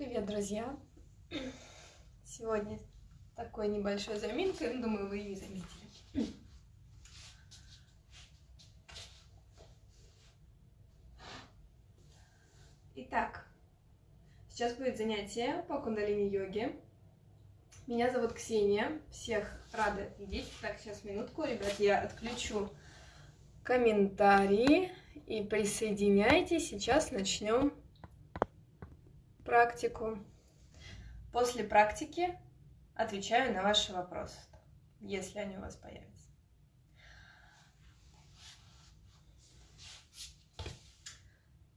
Привет, друзья! Сегодня такой небольшой заминка, думаю, вы ее заметили. Итак, сейчас будет занятие по кундалини-йоге. Меня зовут Ксения, всех рада видеть. Так, сейчас минутку, ребят, я отключу комментарии и присоединяйтесь. Сейчас начнем практику. После практики отвечаю на ваши вопросы, если они у вас появятся.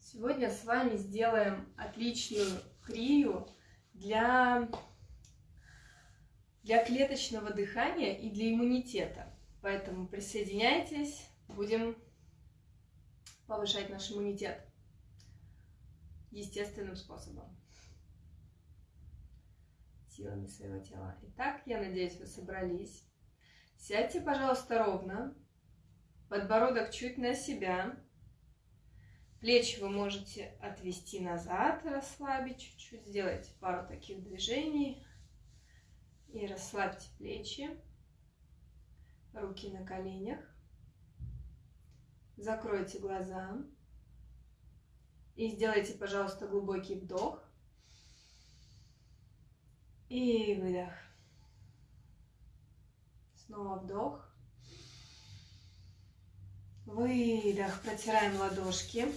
Сегодня с вами сделаем отличную крию для, для клеточного дыхания и для иммунитета. Поэтому присоединяйтесь, будем повышать наш иммунитет естественным способом. Силами своего тела. Итак, я надеюсь, вы собрались. Сядьте, пожалуйста, ровно. Подбородок чуть на себя. Плечи вы можете отвести назад, расслабить чуть-чуть. Сделайте пару таких движений. И расслабьте плечи. Руки на коленях. Закройте глаза. И сделайте, пожалуйста, глубокий вдох. И выдох. Снова вдох. Выдох. Протираем ладошки.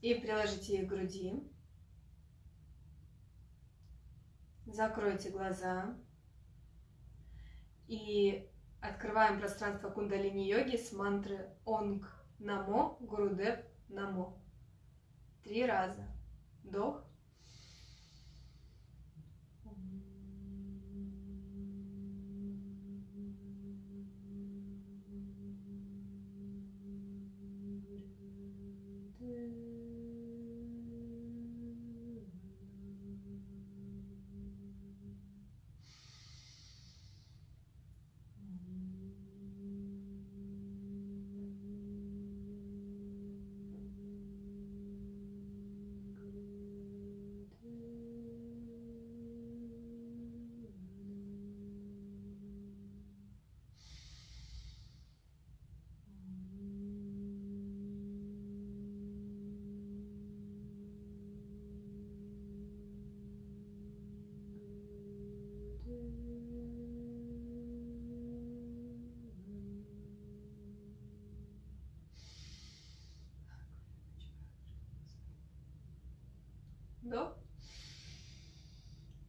И приложите их к груди. Закройте глаза. И открываем пространство кундалини-йоги с мантры Онг Намо, Гурудев, Намо. Три раза. Вдох.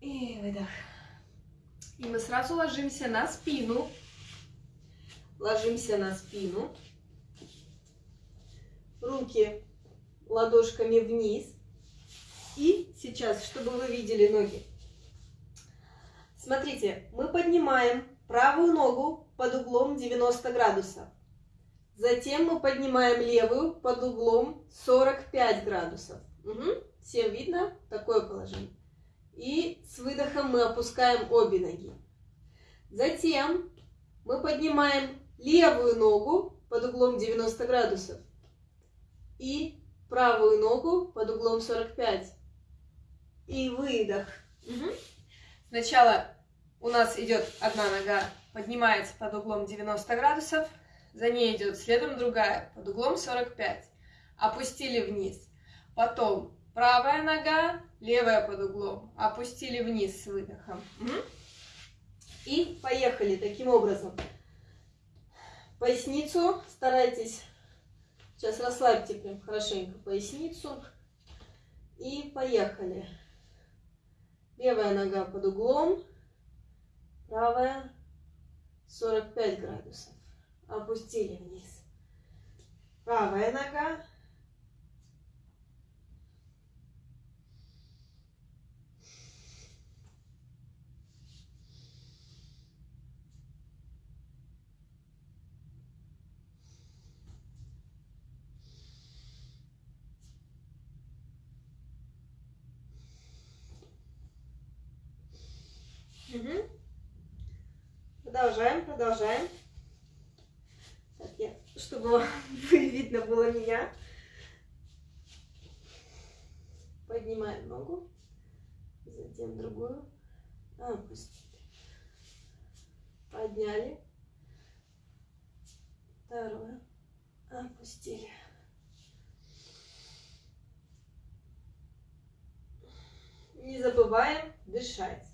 И выдох. И мы сразу ложимся на спину. Ложимся на спину. Руки ладошками вниз. И сейчас, чтобы вы видели ноги. Смотрите, мы поднимаем правую ногу под углом 90 градусов. Затем мы поднимаем левую под углом 45 градусов. Угу. Всем видно? Такое положение. И с выдохом мы опускаем обе ноги. Затем мы поднимаем левую ногу под углом 90 градусов и правую ногу под углом 45. И выдох. Угу. Сначала у нас идет одна нога, поднимается под углом 90 градусов, за ней идет следом другая под углом 45. Опустили вниз. Потом Правая нога, левая под углом. Опустили вниз с выдохом. И поехали таким образом. Поясницу старайтесь. Сейчас расслабьте прям хорошенько поясницу. И поехали. Левая нога под углом. Правая 45 градусов. Опустили вниз. Правая нога Угу. Продолжаем. Так, я, чтобы видно было меня. Поднимаем ногу. Затем другую. Опустили. Подняли. Второе. Опустили. Не забываем дышать.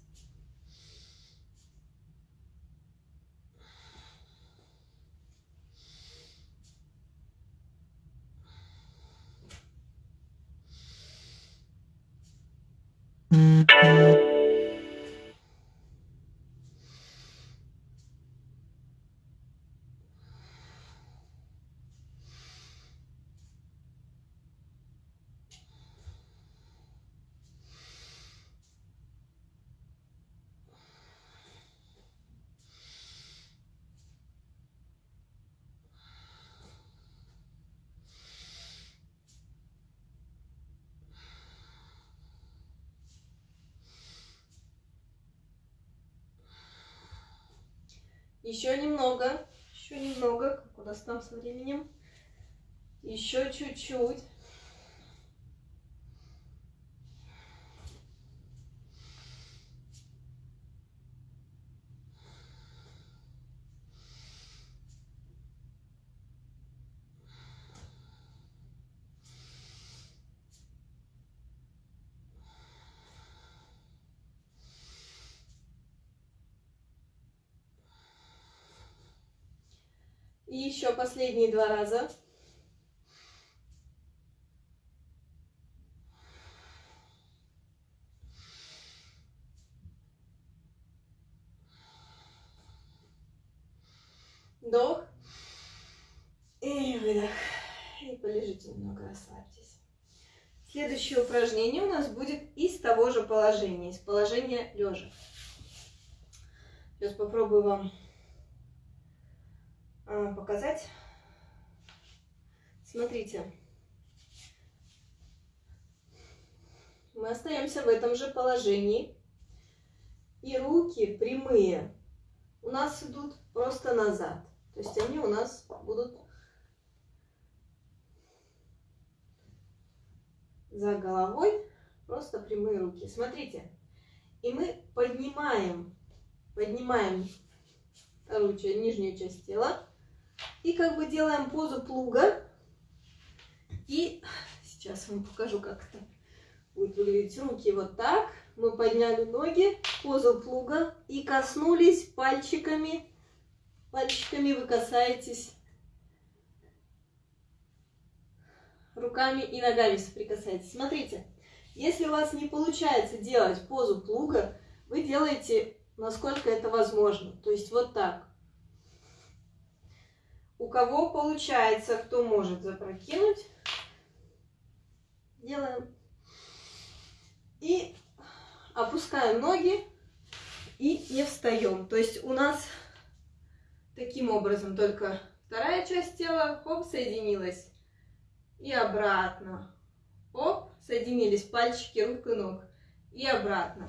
Еще немного, еще немного, как у нас там со временем. Еще чуть-чуть. И еще последние два раза. Вдох. И выдох. И полежите немного, расслабьтесь. Следующее упражнение у нас будет из того же положения, из положения лежа. Сейчас попробую вам показать. Смотрите. Мы остаемся в этом же положении. И руки прямые у нас идут просто назад. То есть они у нас будут за головой, просто прямые руки. Смотрите. И мы поднимаем, поднимаем вторую нижнюю часть тела и как бы делаем позу плуга. И сейчас вам покажу, как это будет выглядеть. Руки вот так. Мы подняли ноги, позу плуга и коснулись пальчиками. Пальчиками вы касаетесь руками и ногами соприкасаетесь. Смотрите, если у вас не получается делать позу плуга, вы делаете, насколько это возможно. То есть вот так. У кого получается, кто может запрокинуть, делаем. И опускаем ноги и не встаем. То есть у нас таким образом только вторая часть тела, хоп, соединилась. И обратно. Оп, соединились пальчики рук и ног. И обратно.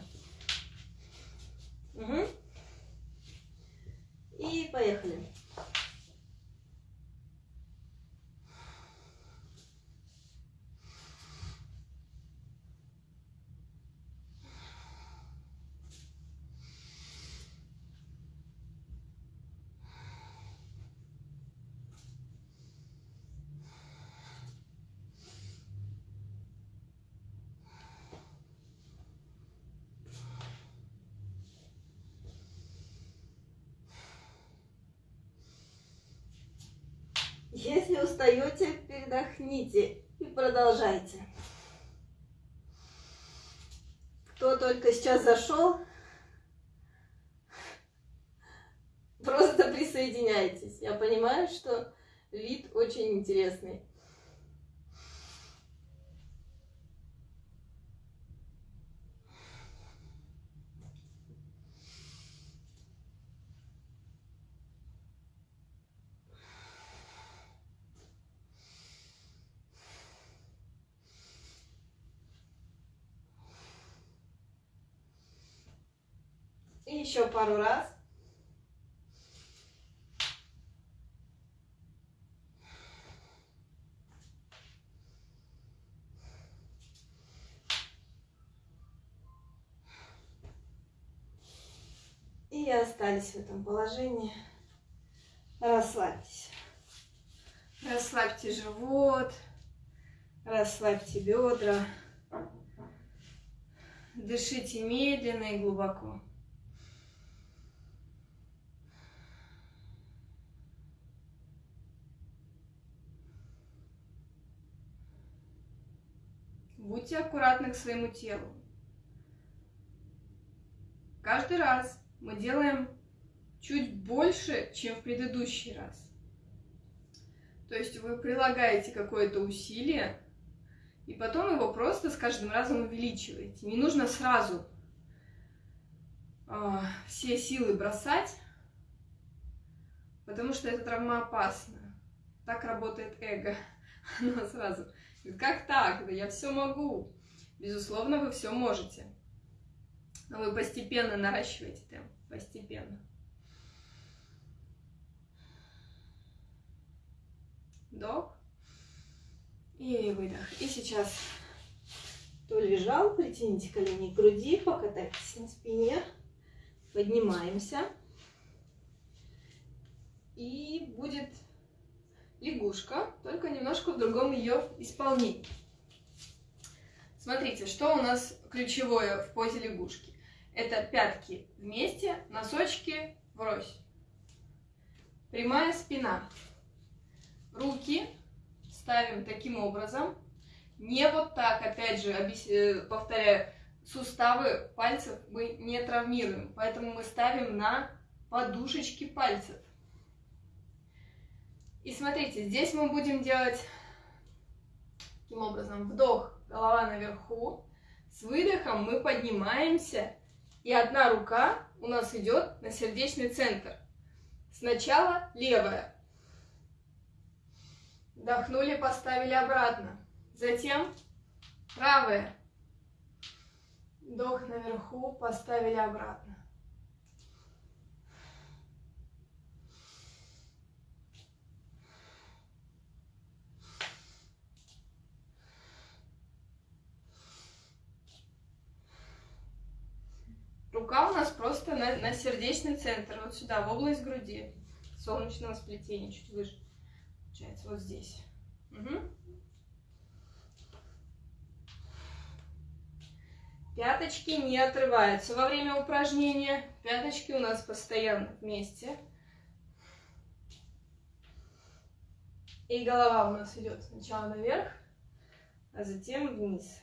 Угу. И поехали. Если устаете, передохните и продолжайте. Кто только сейчас зашел, просто присоединяйтесь. Я понимаю, что вид очень интересный. Еще пару раз. И остались в этом положении. Расслабьтесь. Расслабьте живот. Расслабьте бедра. Дышите медленно и глубоко. Будьте аккуратны к своему телу. Каждый раз мы делаем чуть больше, чем в предыдущий раз. То есть вы прилагаете какое-то усилие, и потом его просто с каждым разом увеличиваете. Не нужно сразу э, все силы бросать, потому что это травмоопасно. Так работает эго. Оно сразу как так? Да я все могу. Безусловно, вы все можете. Но вы постепенно наращиваете темп. Постепенно. Вдох. И выдох. И сейчас кто лежал, притяните колени к груди, покатайтесь на спине. Поднимаемся. И будет лягушка, только немножко в другом ее исполнении. Смотрите, что у нас ключевое в позе лягушки. Это пятки вместе, носочки врозь. Прямая спина. Руки ставим таким образом. Не вот так, опять же, э, повторяю, суставы пальцев мы не травмируем, поэтому мы ставим на подушечки пальцев. И смотрите, здесь мы будем делать таким образом вдох, голова наверху. С выдохом мы поднимаемся, и одна рука у нас идет на сердечный центр. Сначала левая. Вдохнули, поставили обратно. Затем правая. Вдох наверху, поставили обратно. Рука у нас просто на, на сердечный центр, вот сюда, в область груди, солнечного сплетения, чуть выше. Получается, вот здесь. Угу. Пяточки не отрываются во время упражнения. Пяточки у нас постоянно вместе. И голова у нас идет сначала наверх, а затем вниз.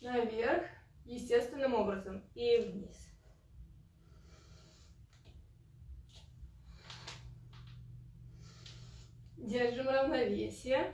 Наверх, естественным образом и вниз. Держим равновесие.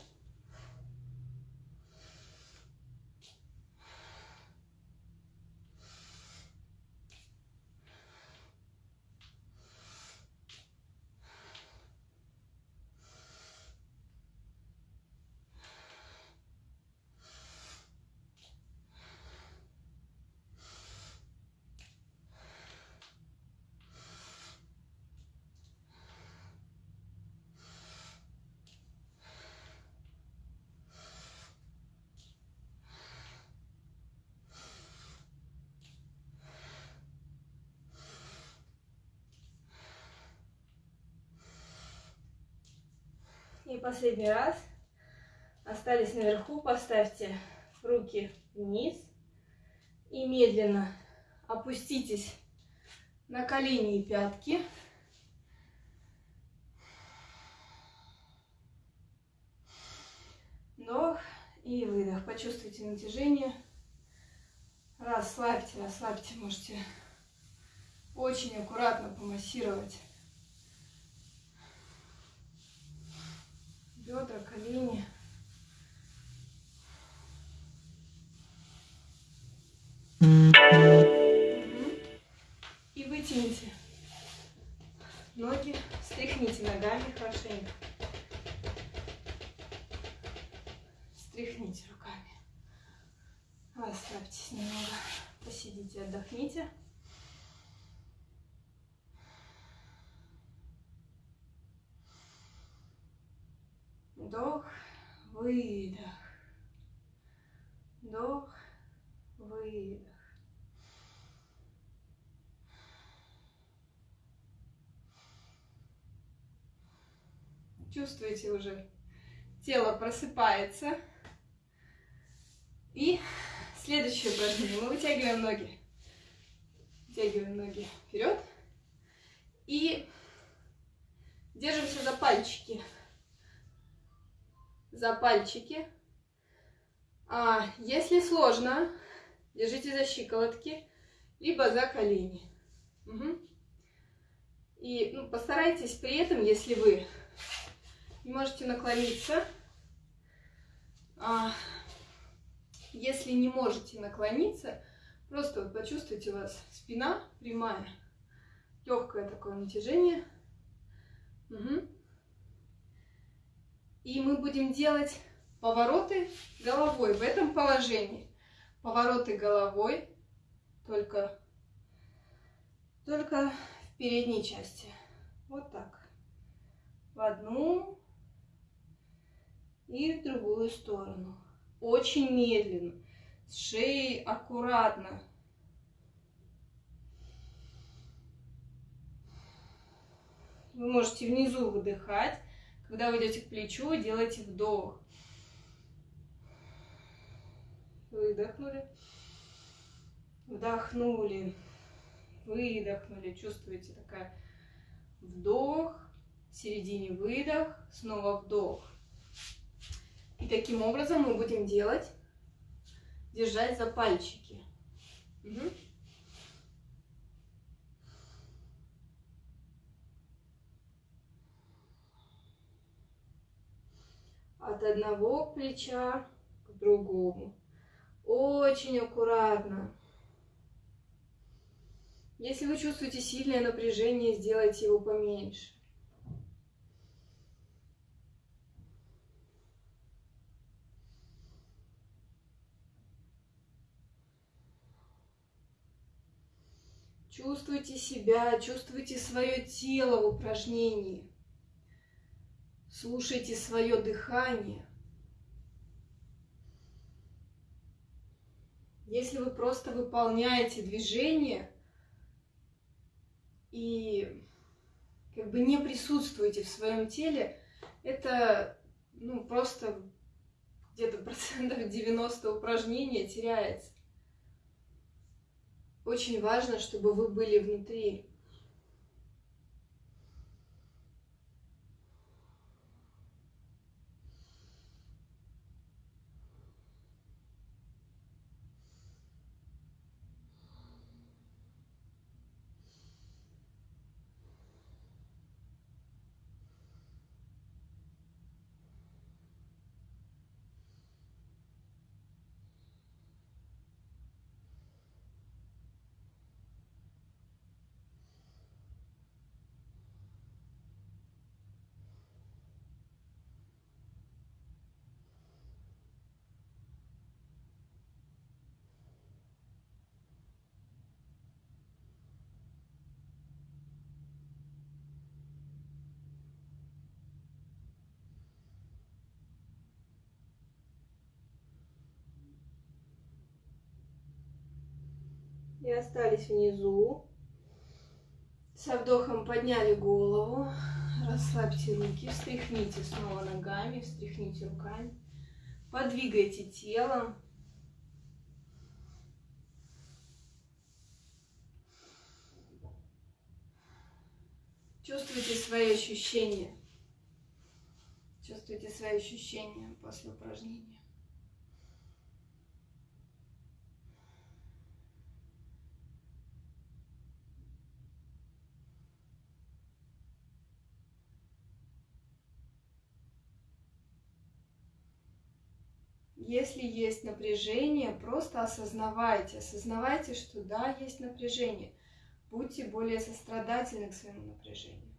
И последний раз. Остались наверху. Поставьте руки вниз. И медленно опуститесь на колени и пятки. Вдох и выдох. Почувствуйте натяжение. Расслабьте, расслабьте. Можете очень аккуратно помассировать бедра, колени. Вдох, выдох. Вдох, выдох. Чувствуете уже, тело просыпается. И следующее упражнение. Мы вытягиваем ноги. Вытягиваем ноги вперед. И держимся за пальчики. За пальчики. А если сложно, держите за щиколотки, либо за колени. Угу. И ну, постарайтесь при этом, если вы не можете наклониться, а, если не можете наклониться, просто вот почувствуйте у вас спина прямая, легкое такое натяжение. Угу. И мы будем делать повороты головой в этом положении. Повороты головой только, только в передней части. Вот так. В одну и в другую сторону. Очень медленно, с шеей аккуратно. Вы можете внизу выдыхать. Когда вы идете к плечу, делайте вдох. Выдохнули. Вдохнули. Выдохнули. Чувствуете такая вдох. В середине выдох. Снова вдох. И таким образом мы будем делать, держать за пальчики. Угу. От одного плеча к другому. Очень аккуратно. Если вы чувствуете сильное напряжение, сделайте его поменьше. Чувствуйте себя, чувствуйте свое тело в упражнении. Слушайте свое дыхание. Если вы просто выполняете движение и как бы не присутствуете в своем теле, это ну, просто где-то процентов 90 упражнения теряется. Очень важно, чтобы вы были внутри. И остались внизу. Со вдохом подняли голову, расслабьте руки, встряхните снова ногами, встряхните руками, подвигайте телом. Чувствуйте свои ощущения. Чувствуйте свои ощущения после упражнения. Если есть напряжение, просто осознавайте, осознавайте, что да, есть напряжение. Будьте более сострадательны к своему напряжению.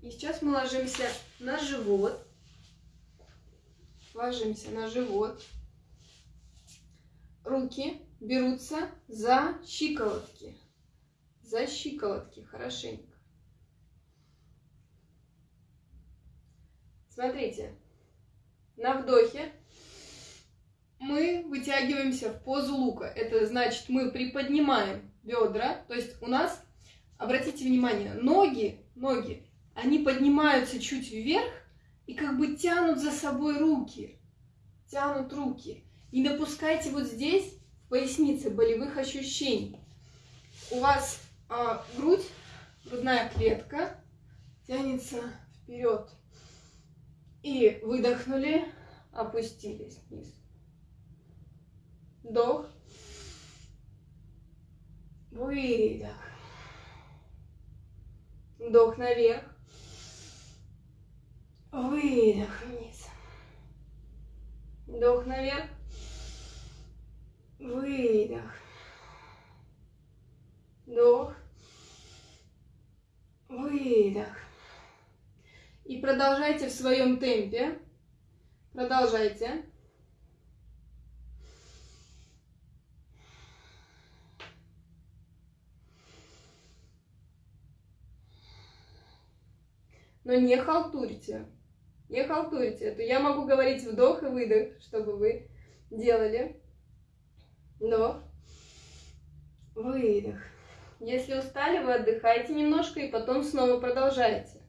И сейчас мы ложимся на живот ложимся на живот. Руки берутся за щиколотки. За щиколотки хорошенько. Смотрите, на вдохе мы вытягиваемся в позу лука. Это значит, мы приподнимаем бедра. То есть у нас, обратите внимание, ноги, ноги, они поднимаются чуть вверх и как бы тянут за собой руки. Тянут руки. Не допускайте вот здесь, в пояснице, болевых ощущений. У вас а, грудь, грудная клетка тянется вперед. И выдохнули, опустились вниз. Вдох. Выдох. Вдох наверх. Выдох вниз. Вдох наверх. Выдох. Вдох. Выдох. И продолжайте в своем темпе. Продолжайте. Но не халтурьте. Не халтурьте. Это я могу говорить вдох и выдох, чтобы вы делали. Вдох. Выдох. Если устали, вы отдыхаете немножко и потом снова продолжаете.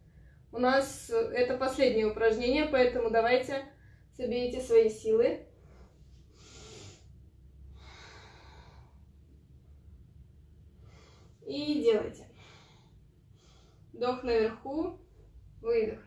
У нас это последнее упражнение, поэтому давайте соберите свои силы. И делайте. Вдох наверху, выдох.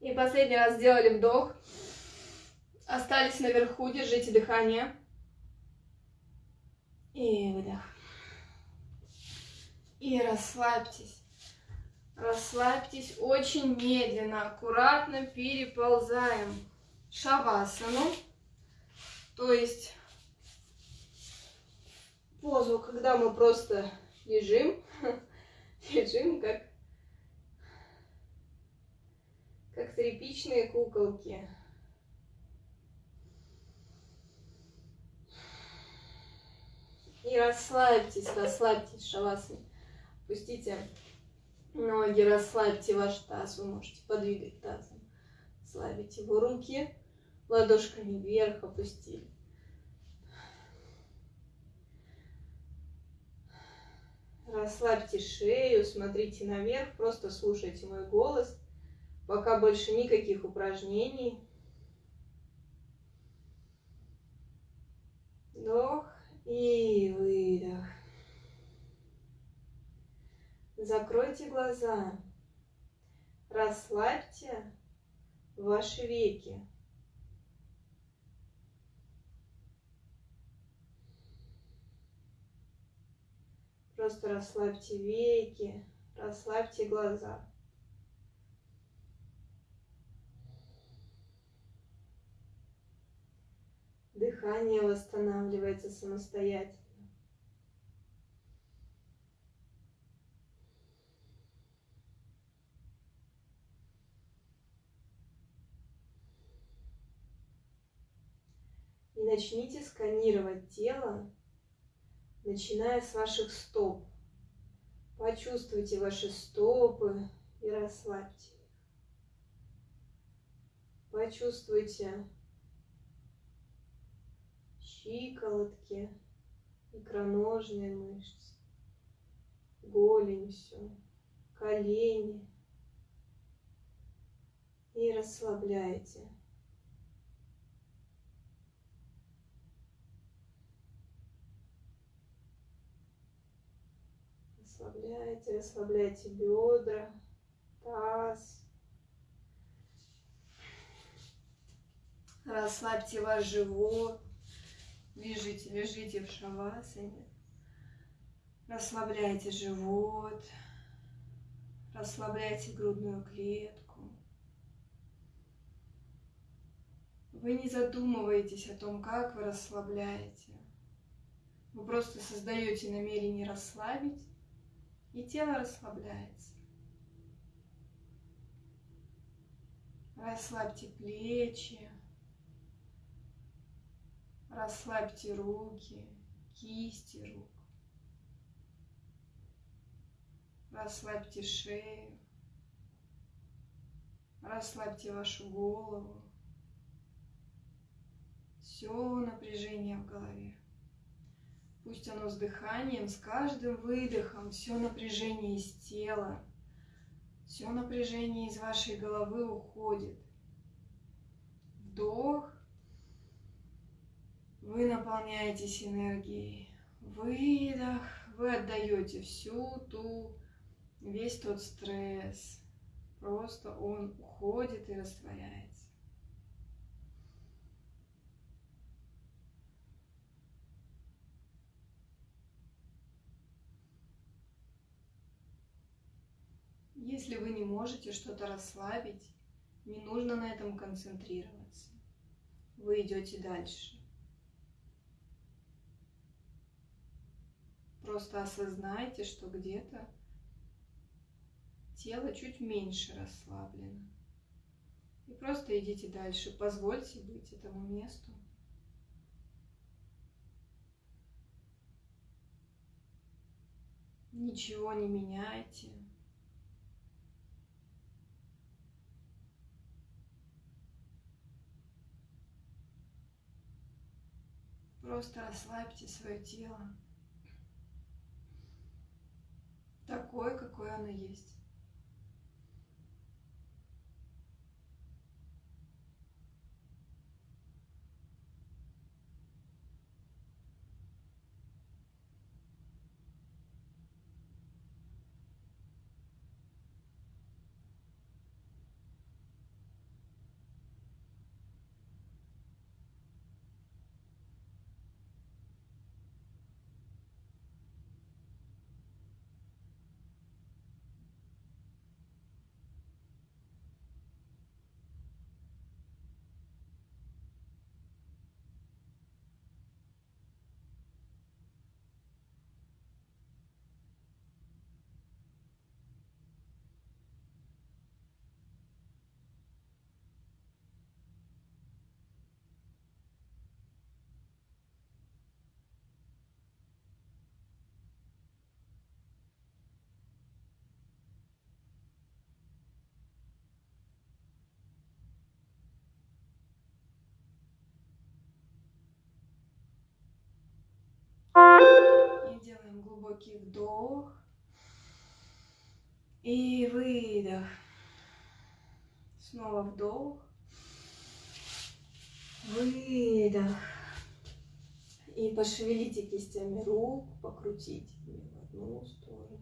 И последний раз сделали вдох. Остались наверху, держите дыхание. И выдох. И расслабьтесь. Расслабьтесь очень медленно, аккуратно переползаем шавасану. То есть позу, когда мы просто лежим, лежим как как тряпичные куколки. И расслабьтесь, расслабьтесь, шавасаны. Пустите ноги, расслабьте ваш таз. Вы можете подвигать тазом. Слабите его руки, ладошками вверх опустили. Расслабьте шею, смотрите наверх, просто слушайте мой голос. Пока больше никаких упражнений. Вдох и выдох. Закройте глаза. Расслабьте ваши веки. Просто расслабьте веки, расслабьте глаза. Дыхание восстанавливается самостоятельно. И начните сканировать тело, начиная с ваших стоп. Почувствуйте ваши стопы и расслабьте их. Почувствуйте щиколотки, икроножные мышцы, голень все, колени. И расслабляйте. Расслабляйте, расслабляйте бедра, таз. Расслабьте ваш живот Лежите, лежите в шавасане. Расслабляйте живот. Расслабляйте грудную клетку. Вы не задумываетесь о том, как вы расслабляете. Вы просто создаете намерение расслабить, и тело расслабляется. Расслабьте плечи, расслабьте руки, кисти рук. Расслабьте шею, расслабьте вашу голову. Все напряжение в голове. Пусть оно с дыханием, с каждым выдохом, все напряжение из тела, все напряжение из вашей головы уходит. Вдох. Вы наполняетесь энергией. Выдох. Вы отдаете всю ту, весь тот стресс. Просто он уходит и растворяется. Если вы не можете что-то расслабить, не нужно на этом концентрироваться. Вы идете дальше. Просто осознайте, что где-то тело чуть меньше расслаблено. И просто идите дальше. Позвольте быть этому месту. Ничего не меняйте. Просто расслабьте свое тело. Такое, какое оно есть. Глубокий вдох и выдох. Снова вдох, выдох. И пошевелите кистями рук, покрутите в одну сторону,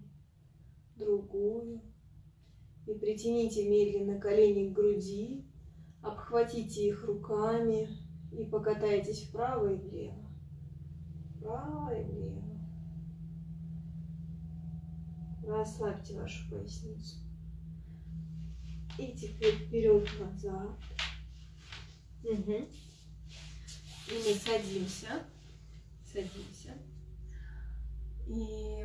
другую. И притяните медленно колени к груди, обхватите их руками и покатайтесь вправо и влево. Вправо и влево. Расслабьте вашу поясницу. И теперь вперед-назад. Угу. И мы садимся. Садимся. И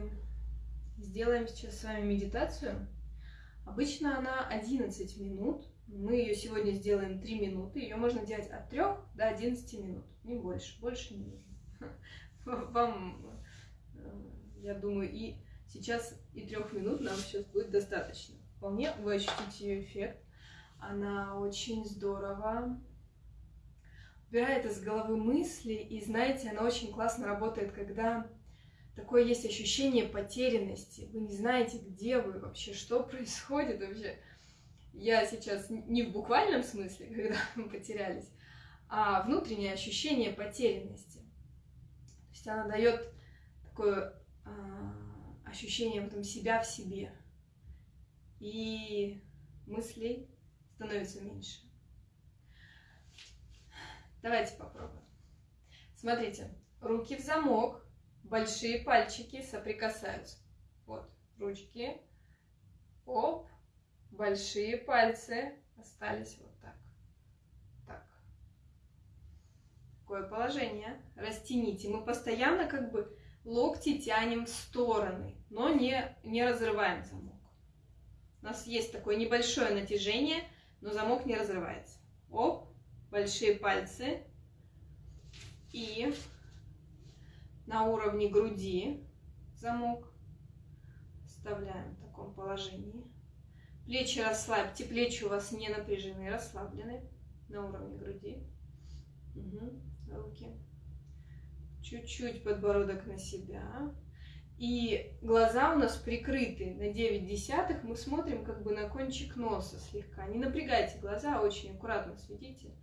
сделаем сейчас с вами медитацию. Обычно она 11 минут. Мы ее сегодня сделаем 3 минуты. Ее можно делать от 3 до 11 минут. Не больше. Больше не нужно. Вам, э, я думаю, и Сейчас и трех минут нам сейчас будет достаточно. Вполне вы ощутите ее эффект. Она очень здорово убирает из головы мысли, и знаете, она очень классно работает, когда такое есть ощущение потерянности. Вы не знаете, где вы вообще, что происходит вообще. Я сейчас не в буквальном смысле, когда мы потерялись, а внутреннее ощущение потерянности. Есть она дает такое а, ощущение потом себя в себе. И мыслей становится меньше. Давайте попробуем. Смотрите, руки в замок, большие пальчики соприкасаются. Вот, ручки, оп, большие пальцы остались вот так. Так. Такое положение. Растяните. Мы постоянно как бы локти тянем в стороны, но не, не разрываем замок. У нас есть такое небольшое натяжение, но замок не разрывается. Оп, большие пальцы. И на уровне груди замок вставляем в таком положении. Плечи расслабьте, плечи у вас не напряжены, расслаблены на уровне груди. Угу. Руки. Чуть-чуть подбородок на себя. И глаза у нас прикрыты на 9 десятых. Мы смотрим как бы на кончик носа слегка. Не напрягайте глаза, очень аккуратно светите.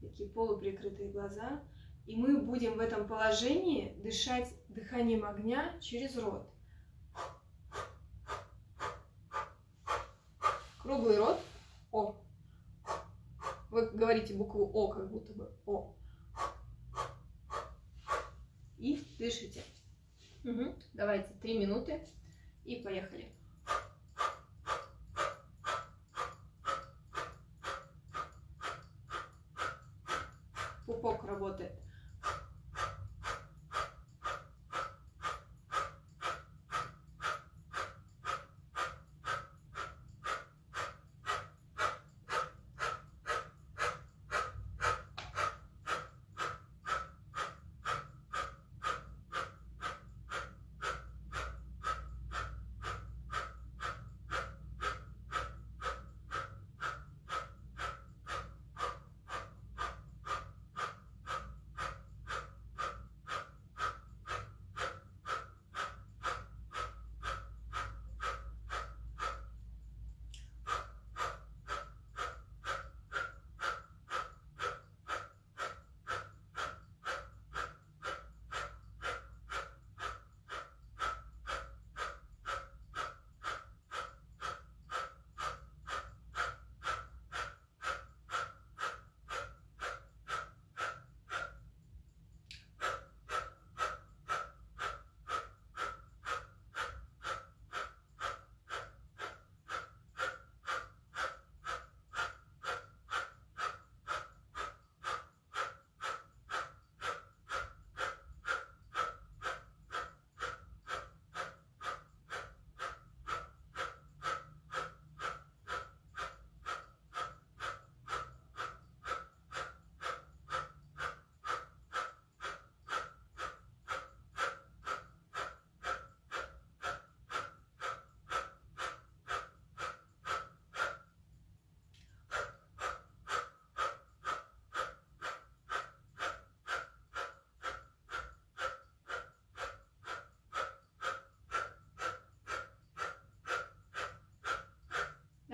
Такие полуприкрытые глаза. И мы будем в этом положении дышать дыханием огня через рот. Круглый рот. О. Вы говорите букву О, как будто бы О. И дышите. Угу. Давайте три минуты и поехали. Пупок работает.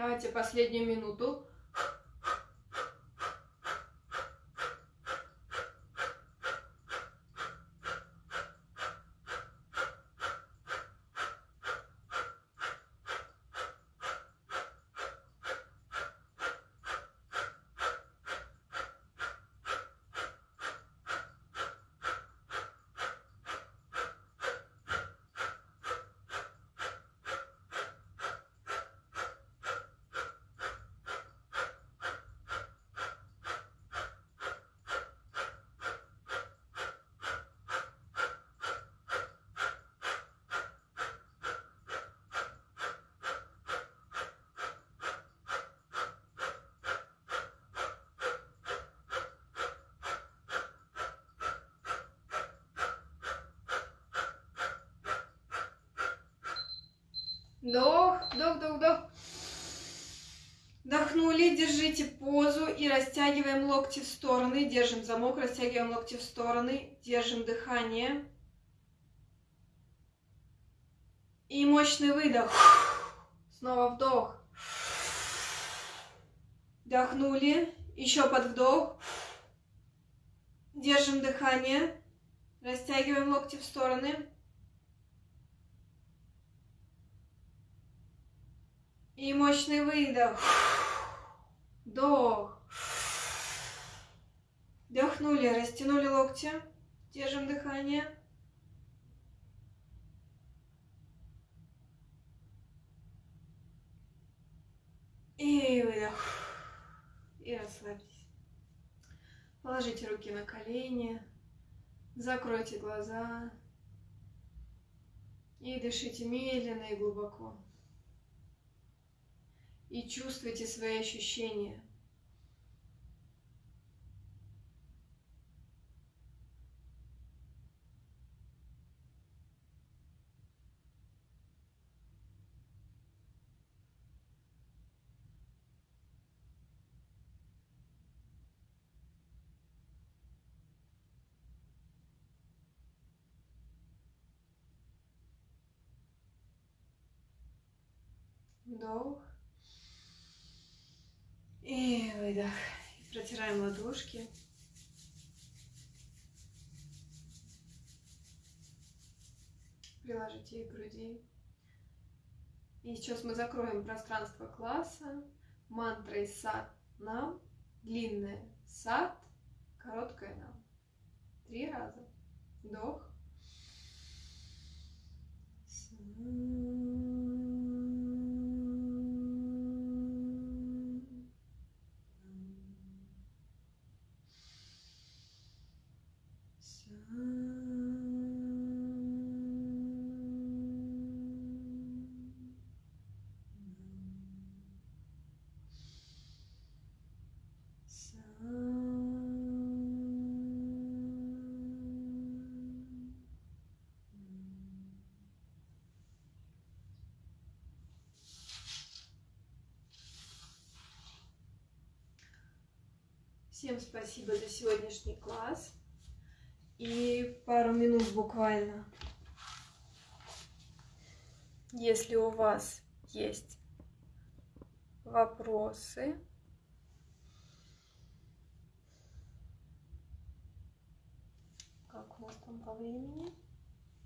Давайте последнюю минуту. Вдох, вдох, вдох, вдох. Вдохнули, держите позу и растягиваем локти в стороны. Держим замок, растягиваем локти в стороны. Держим дыхание. И мощный выдох. Снова вдох. Вдохнули. Еще под вдох. Держим дыхание. Растягиваем локти в стороны. И мощный выдох. Вдох. Вдохнули, растянули локти. Держим дыхание. И выдох. И расслабьтесь. Положите руки на колени. Закройте глаза. И дышите медленно и глубоко. И чувствуйте свои ощущения. Вдох. И выдох. Протираем ладошки. Приложите их к груди. И сейчас мы закроем пространство класса мантрой сад нам, длинная сад, короткая нам. Три раза. Вдох. Всем спасибо за сегодняшний класс. И пару минут буквально. Если у вас есть вопросы, как у нас там по времени?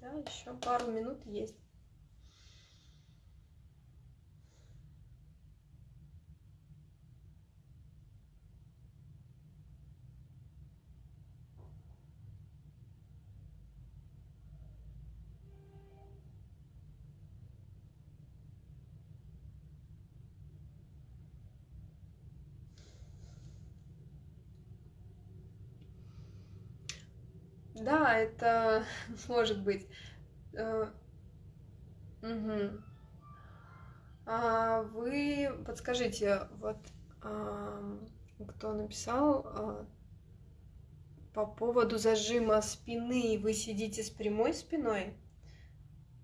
Да, еще пару минут есть. Это может быть. Угу. А вы подскажите, вот кто написал а, по поводу зажима спины, вы сидите с прямой спиной?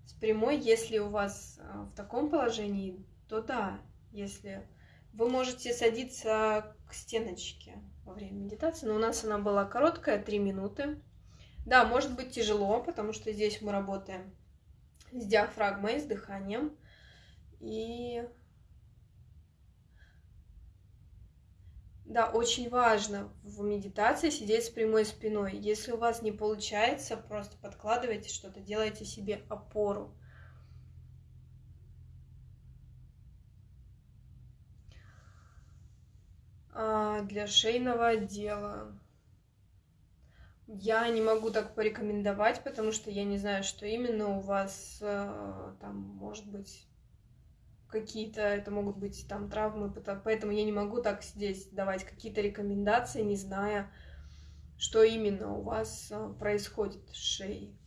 С прямой, если у вас а, в таком положении, то да, если вы можете садиться к стеночке во время медитации, но у нас она была короткая, 3 минуты. Да, может быть тяжело, потому что здесь мы работаем с диафрагмой, с дыханием. И да, очень важно в медитации сидеть с прямой спиной. Если у вас не получается, просто подкладывайте что-то, делайте себе опору. А для шейного отдела я не могу так порекомендовать, потому что я не знаю, что именно у вас э, там может быть какие-то, это могут быть там травмы, поэтому я не могу так здесь давать какие-то рекомендации, не зная, что именно у вас э, происходит с шеей.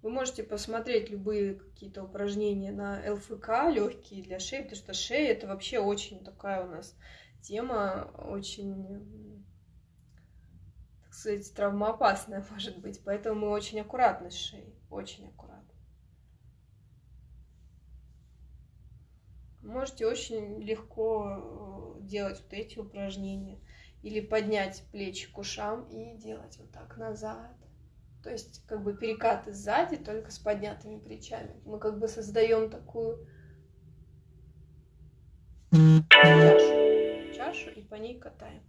Вы можете посмотреть любые какие-то упражнения на ЛФК, легкие для шеи, потому что шея это вообще очень такая у нас тема очень, так сказать, травмоопасная может быть. Поэтому мы очень аккуратны с шеей, очень аккуратно. Можете очень легко э, делать вот эти упражнения. Или поднять плечи к ушам и делать вот так назад. То есть как бы перекаты сзади, только с поднятыми плечами. Мы как бы создаем такую чашу и по ней катаем.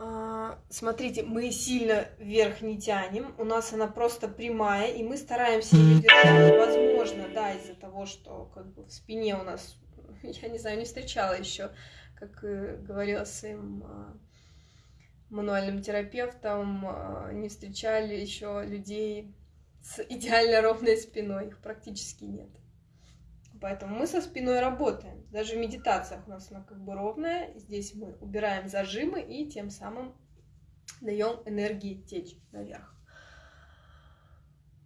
А, смотрите, мы сильно вверх не тянем, у нас она просто прямая, и мы стараемся ее держать. Возможно, да, из-за того, что как бы в спине у нас, я не знаю, не встречала еще как говорила своим а, мануальным терапевтом, а, не встречали еще людей с идеально ровной спиной, их практически нет. Поэтому мы со спиной работаем. Даже в медитациях у нас она как бы ровная. Здесь мы убираем зажимы и тем самым даем энергии течь наверх.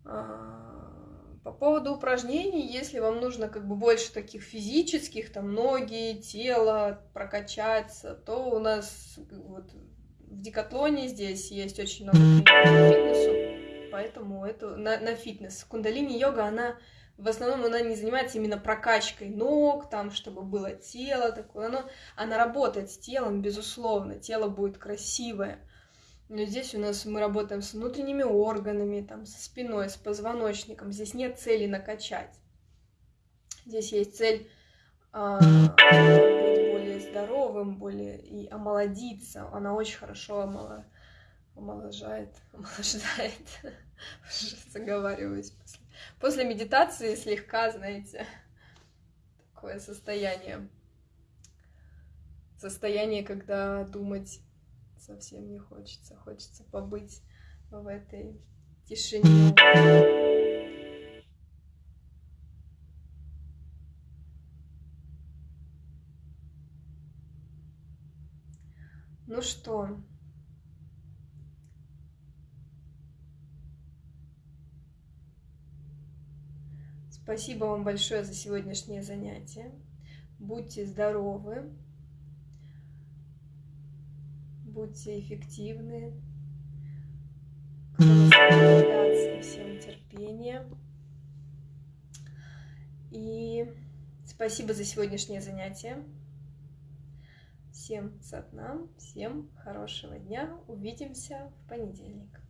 А, по поводу упражнений, если вам нужно как бы больше таких физических, там ноги, тело прокачаться, то у нас вот в Декатлоне здесь есть очень много фитнесу, поэтому это на, на фитнес. Кундалини-йога, она в основном она не занимается именно прокачкой ног, там, чтобы было тело такое, но она работает с телом, безусловно, тело будет красивое. Но здесь у нас мы работаем с внутренними органами, там, со спиной, с позвоночником. Здесь нет цели накачать. Здесь есть цель а, быть более здоровым, более и омолодиться. Она очень хорошо омоло... омоложает, омоложает. Заговариваюсь после. После медитации слегка, знаете, такое состояние. Состояние, когда думать совсем не хочется. Хочется побыть в этой тишине. Ну что, спасибо вам большое за сегодняшнее занятие. Будьте здоровы будьте эффективны, всем терпения. И спасибо за сегодняшнее занятие. Всем сатнам, всем хорошего дня. Увидимся в понедельник.